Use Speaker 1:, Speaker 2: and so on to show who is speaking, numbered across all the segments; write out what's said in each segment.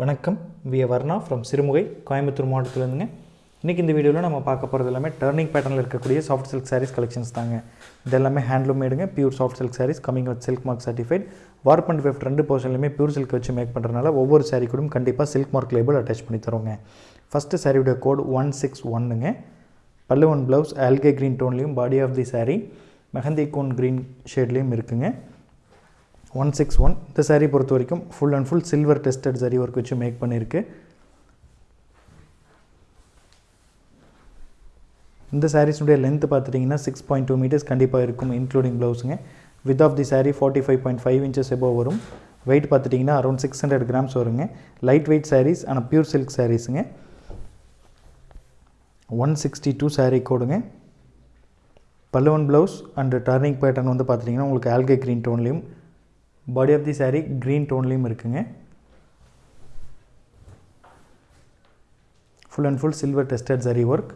Speaker 1: வணக்கம். We Varna from Sirumugai Coimbatore மாவட்டத்திலேருந்துங்க. இன்றைக்கி இந்த வீடியோவில் நம்ம பார்க்க போகிறது எல்லாமே டர்னிங் பேட்டர்னில் இருக்கக்கூடிய சாஃப்ட் சில்க் சாரீஸ் கலெக்ஷன்ஸ் தாங்க. இது எல்லாமே handloom மேடுங்க pure soft silk saris coming with silk mark certified warp and weft ரெண்டு போர்ஷன்லையுமே பியூர் சில்க் வச்சு மேக் பண்ணுறதுனால ஒவ்வொரு சாரீ கூடயும் கண்டிப்பாக சில்க் மார்க் லேபிள் அட்டாச் பண்ணி தருவோங்க. ஃபஸ்ட்டு சாரியுடைய கோட் ஒன் சிக்ஸ் ஒன்னுங்க பல்லுவன் ப்ளவுஸ் ஆல்கே green டோன்லேயும் body of the sari mehndi cone green ஷேட்லேயும் இருக்குங்க. One six one. இந்த சாரீ பொறுத்த வரைக்கும் full and full silver tested sari work வச்சு மேக் பண்ணியிருக்கு இந்த சாரீஸுடைய லென்த் பார்த்துட்டிங்கன்னா சிக்ஸ் பாயிண்ட் டூ மீட்டர்ஸ் கண்டிப்பாக இருக்கும் including ப்ளவுஸுங்க width of the sari forty five point five inches above வரும். வெயிட் பார்த்துட்டிங்கன்னா அரௌண்ட் சிக்ஸ் ஹண்ட்ரட் கிராம்ஸ் வருங்க. லைட் வெயிட் சாரீஸ் ஆனால் பியூர் சில்க் சாரீஸுங்க ஒன் சிக்ஸ்டி டூ சாரீ கோடுங்க பல்லுவன் ப்ளவுஸ் அண்ட் டர்னிங் பேட்டர்ன் வந்து பார்த்துட்டிங்கன்னா உங்களுக்கு ஆல்கே green டோன்லேயும் body of the saree green டோன்லேயும் இருக்குங்க. Full and full silver tested zari work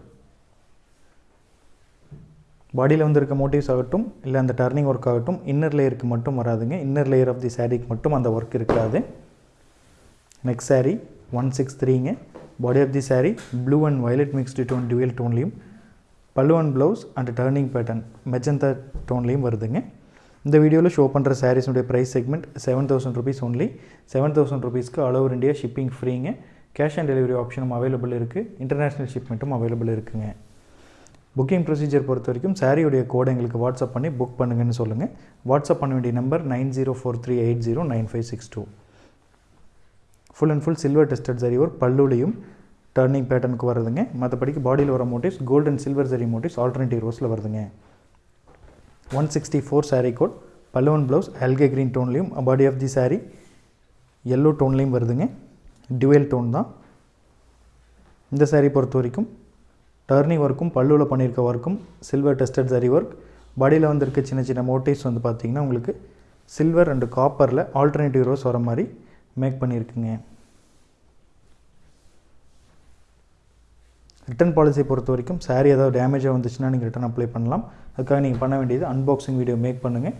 Speaker 1: பாடியில் வந்து இருக்க மோட்டிவ்ஸ் ஆகட்டும் இல்லை அந்த டர்னிங் ஒர்க் ஆகட்டும் இன்னர் லேயருக்கு மட்டும் வராதுங்க. இன்னர் லேயர் ஆஃப் தி சாரீக்கு மட்டும் அந்த ஒர்க் இருக்காது. Next saree one six த்ரீங்க body of the saree blue and violet mixed tone dual டோன்லேயும் pallu and blouse and turning pattern magenta டோன்லேயும் வருதுங்க. இந்த வீடியோவில் ஷோ பண்ணுற சாரீஸுடைய price segment seven thousand rupees only seven thousand ருபீஸ்க்கு all over India shipping ஃப்ரீங்க cash on delivery ஆப்ஷனும் available இருக்குது international ஷிப்மெண்ட்டும் available இருக்குங்க. புக்கிங் ப்ரொசீஜர் பொறுத்த வரைக்கும் சாரியுடைய கோடை எங்களுக்கு வாட்ஸ்அப் பண்ணி புக் பண்ணுங்கன்னு சொல்லுங்கள் வாட்ஸ்அப் பண்ண வேண்டிய number nine zero four three eight zero nine five six two. Full and full silver tested zari ஒரு பல்லுலையும் டர்னிங் பேட்டர்னுக்கு வருதுங்க. மற்றபடிக்கு பாடியில் வர motifs gold and silver zari motifs alternative ரோஸில் வருதுங்க. One sixty four saree code பல்லுவன் ப்ளவுஸ் அல்கே green டோன்லேயும் body of the saree yellow டோன்லேயும் வருதுங்க. டுவெல் டோன் தான். இந்த saree பொறுத்த வரைக்கும் டர்னி ஒர்க்கும் பல்லுவில் பண்ணியிருக்க ஒர்க்கும் சில்வர் டெஸ்டட் சரி ஒர்க் பாடியில் வந்திருக்க சின்ன சின்ன மோட்டிவ்ஸ் வந்து பார்த்திங்கன்னா உங்களுக்கு சில்வர் அண்டு காப்பரில் ஆல்டர்னேட்டிவ் ரோஸ் வர மாதிரி மேக் பண்ணியிருக்குங்க ரிட்டன் பாலிசியை பொறுத்த வரைக்கும் சாரீ ஏதாவது டேமேஜாக வந்துச்சுன்னா நீங்கள் ரிட்டன் அப்ளை பண்ணலாம். அதுக்காக நீங்கள் பண்ண வேண்டியது அன்பாக்சிங் வீடியோ மேக் பண்ணுங்கள்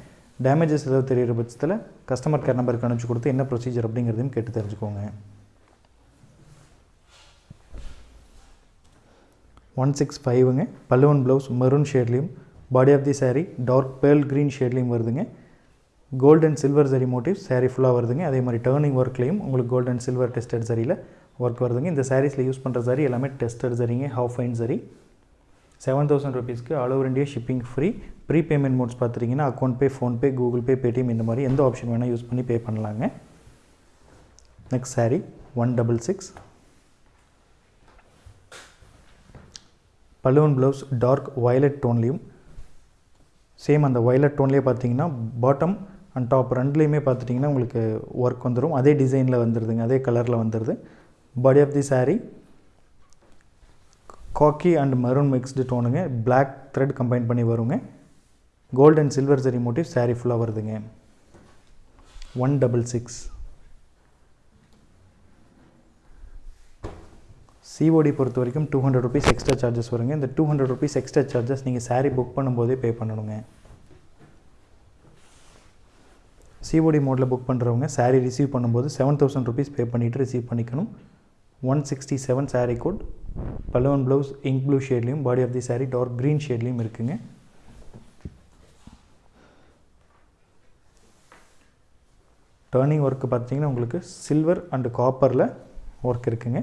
Speaker 1: டேமேஜஸ் ஏதாவது தெரிகிற பட்சத்தில் கஸ்டமர் கேர் நம்பருக்கு அனுப்பிச்சு கொடுத்து என்ன ப்ரொசீஜர் அப்படிங்கிறதையும் கேட்டு தெரிஞ்சுக்கோங்க. ஒன் சிக்ஸ் ஃபைவுங்க பல்லுவன் blouse maroon ஷேட்லேயும் body of the sari dark pearl green ஷேட்லேயும் வருதுங்க. Gold and silver zari motif sari ஃபுல்லாக வருதுங்க. அதே மாதிரி டேர்னிங் ஒர்க்லேயும் உங்களுக்கு கோல்ட் அண்ட் சில்வர் டெஸ்டட் சரியில் ஒர்க் வருதுங்க. இந்த சாரீஸில் யூஸ் பண்ணுற சாரி எல்லாமே டெஸ்டட் சரிங்க half fine zari seven thousand ருபீஸ்க்கு all over India shipping free free payment modes பார்த்துட்டிங்கன்னா account pay PhonePe Google Pay Paytm இந்த மாதிரி எந்த ஆப்ஷன் வேணால் யூஸ் பண்ணி பே பண்ணலாங்க. Next saree one double six balloon blouse dark violet டோன்லேயும் சேம் அந்த வயலட் டோன்லேயே பார்த்தீங்கன்னா பாட்டம் அண்ட் டாப் ரெண்டுலேயுமே பார்த்துட்டிங்கன்னா உங்களுக்கு ஒர்க் வந்துடும் அதே டிசைனில் வந்துடுதுங்க அதே கலரில் வந்துடுது body of the saree khaki and maroon mixed டோனுங்க black thread combine பண்ணி வருங்க gold and silver zari motif sari ஃபுல்லாக வருதுங்க. ஒன் டபுள் சிக்ஸ் சிஓடி பொறுத்த வரைக்கும் two hundred rupees extra charges வருங்க. இந்த two hundred rupees extra charges நீங்கள் sari book பண்ணும்போதே பே பண்ணணுங்க. சிஓடி மோடில் புக் பண்ணுறவங்க சாரீ ரிசீவ் பண்ணும்போது செவன் தௌசண்ட் ருபீஸ் பே பண்ணிவிட்டு ரிசீவ் பண்ணிக்கணும். One sixty seven sari code Palavan blouse ink blue ஷேட்லேயும் body of the sari dark green ஷேட்லேயும் இருக்குங்க. டேர்னிங் ஒர்க்கு பார்த்தீங்கன்னா உங்களுக்கு சில்வர் அண்டு காப்பரில் ஒர்க் இருக்குங்க.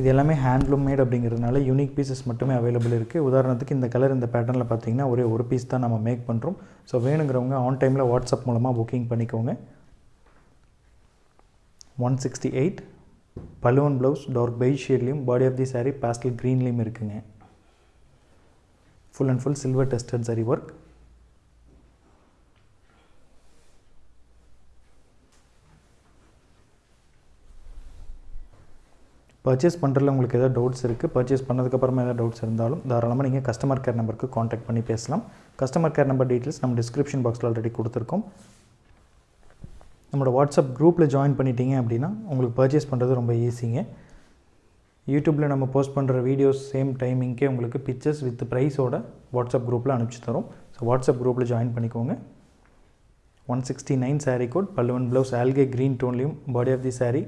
Speaker 1: இது எல்லாமே ஹேண்ட்லூம் மேட் அப்படிங்கிறதுனால யூனிக் பீசஸ் மட்டுமே அவைலபிள் இருக்குது உதாரணத்துக்கு இந்த கலர் இந்த பேட்டர்னில் பார்த்தீங்கன்னா ஒரே ஒரு பீஸ் தான் நம்ம மேக் பண்ணுறோம் ஸோ வேணுங்கிறவங்க ஆன் டைமில் வாட்ஸ்அப் மூலமாக புக்கிங் பண்ணிக்கோங்க. ஒன் சிக்ஸ்டி எயிட் பலூன் blouse dark beige ஷேட்லேயும் body of the sari pastel க்ரீன்லேயும் இருக்குங்க. Full and full silver tested zari work purchase பண்ணுறதுல உங்களுக்கு எதாவது டவுட்ஸ் இருக்குது பர்ச்சேஸ் பண்ணதுக்கப்புறமா எதாவது டவுட்ஸ் இருந்தாலும் தாராளமாக நீங்கள் கஸ்டமர் கேர் நம்பருக்கு காண்டாக்ட் பண்ணி பேசலாம். கஸ்டமர் கேர் நம்பர் டீட்டெயில்ஸ் நம்ம டிஸ்கிரிப்ஷன் பாக்ஸில் ஆல்ரெடி கொடுத்துருக்கோம். நம்மளோட வாட்ஸ்அப் குரூப்பில் ஜாயின் பண்ணிட்டீங்க அப்படின்னா உங்களுக்கு பர்ச்சேஸ் பண்ணுறது ரொம்ப ஈஸிங்க யூடியூப்பில் நம்ம போஸ்ட் பண்ணுற வீடியோஸ் சேம் டைமிங்க்கே உங்களுக்கு பிக்சர்ஸ் வித் ப்ரைஸோட வாட்ஸ்அப் குரூப்பில் அனுப்பிச்சி தரோம். ஸோ வாட்ஸ்அப் குரூப்பில் ஜாயின் பண்ணிக்கோங்க. One sixty nine sari code பல்லுவன் ப்ளவுஸ் ஆல்கே green டோன்லேயும் body of the sari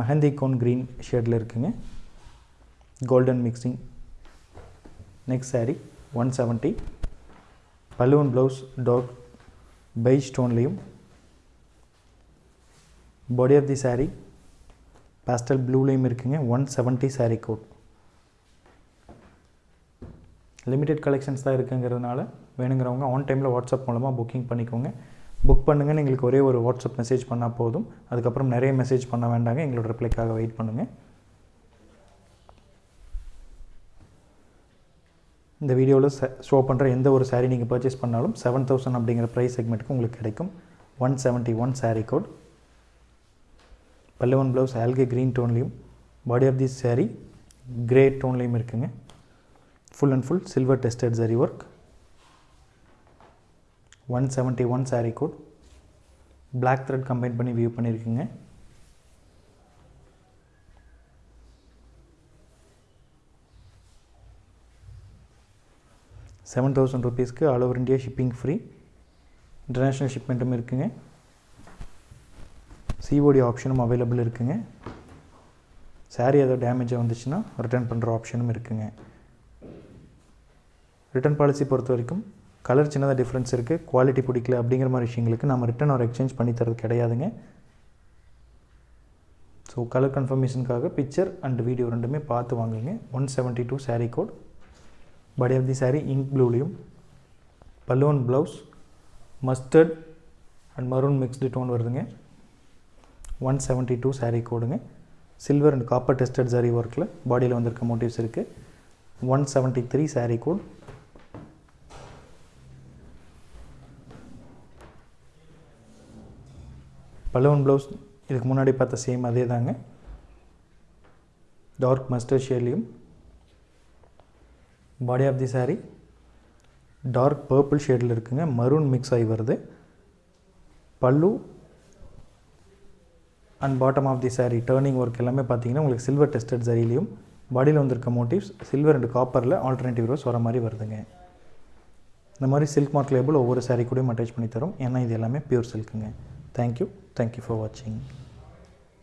Speaker 1: mehndi cone green ஷேடில் இருக்குங்க. Golden mixing next sari one seventy பல்லுவன் blouse dark beige ஸ்டோன்லேயும் body of the sari pastel ப்ளூலேயும் இருக்குங்க one seventy sari code limited collections தான் இருக்குங்கிறதுனால வேணுங்கிறவங்க on டைமில் வாட்ஸ்அப் மூலமாக புக்கிங் பண்ணிக்கோங்க. புக் பண்ணுங்கன்னு எங்களுக்கு ஒரே ஒரு வாட்ஸ்அப் மெசேஜ் பண்ணால் போதும். அதுக்கப்புறம் நிறைய மெசேஜ் பண்ண வேண்டாங்க எங்களோட ரிப்ளைக்காக வெயிட் பண்ணுங்கள் இந்த வீடியோவில் ஷோ பண்ணுற எந்த ஒரு சாரீ நீங்கள் பர்ச்சேஸ் பண்ணாலும் செவன் தௌசண்ட் அப்படிங்கிற ப்ரைஸ் செக்மெண்ட்டுக்கு உங்களுக்கு கிடைக்கும். One seventy one sari code பல்லுவன் ப்ளவுஸ் ஆல்கே green டோன்லேயும் body of the sari grey டோன்லேயும் இருக்குங்க. Full and full silver tested zari work one seventy one sari code black thread combine பண்ணி view பண்ணியிருக்குங்க seven thousand ருபீஸ்க்கு all over India shipping free international ஷிப்மெண்ட்டும் இருக்குங்க. COD ஆப்ஷனும் available இருக்குங்க. சாரீ ஏதோ டேமேஜாக வந்துச்சுன்னா ரிட்டர்ன் பண்ணுற ஆப்ஷனும் இருக்குங்க. ரிட்டர்ன் பாலிசி பொறுத்த வரைக்கும் கலர் சின்னதாக டிஃப்ரென்ஸ் இருக்குது குவாலிட்டி பிடிக்கல அப்படிங்கிற மாதிரி விஷயங்களுக்கு நம்ம ரிட்டன் ஒரு எக்ஸ்சேஞ்ச் பண்ணி தரது கிடையாதுங்க. ஸோ கலர் கன்ஃபர்மேஷனுக்காக பிக்சர் அண்ட் வீடியோ ரெண்டுமே பார்த்து வாங்குங்க. One seventy two sari code body of the sari ink ப்ளூலையும் பல்லுவன் blouse mustard and maroon mixed tone வருதுங்க. One seventy two sari கோடுங்க. Silver and copper tested zari ஒர்க்கில் பாடியில் வந்திருக்க மோட்டிவ்ஸ் இருக்குது one seventy three sari code Palavan blouse இதுக்கு முன்னாடி பார்த்த same அதே தாங்க dark mustard ஷேட்லேயும் body of the sari dark purple ஷேடில் இருக்குங்க. மரூன் மிக்ஸ் ஆகி வருது. Pallu and bottom of the sari turning work எல்லாமே பார்த்தீங்கன்னா உங்களுக்கு சில்வர் டெஸ்டட் சரிலையும் பாடியில் வந்திருக்க மோட்டிவ்ஸ் சில்வர் அண்ட் காப்பரில் ஆல்டர்னேட்டிவ் ரோஸ் வர மாதிரி வருதுங்க. இந்த மாதிரி சில்க் மார்க் லேபிள் ஒவ்வொரு சாரீ கூடயும் அட்டாச் பண்ணி தரும். ஏன்னா இது எல்லாமே pure சில்க்குங்க thank you thank you for வாட்சிங்